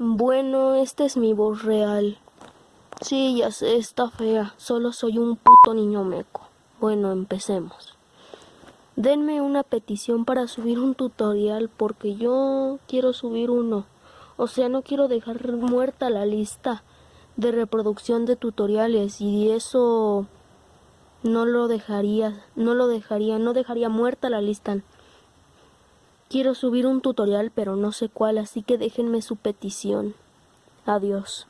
Bueno, esta es mi voz real. Sí, ya sé, está fea. Solo soy un puto niño meco. Bueno, empecemos. Denme una petición para subir un tutorial porque yo quiero subir uno. O sea, no quiero dejar muerta la lista de reproducción de tutoriales y eso no lo dejaría, no lo dejaría, no dejaría muerta la lista. Quiero subir un tutorial pero no sé cuál, así que déjenme su petición. Adiós.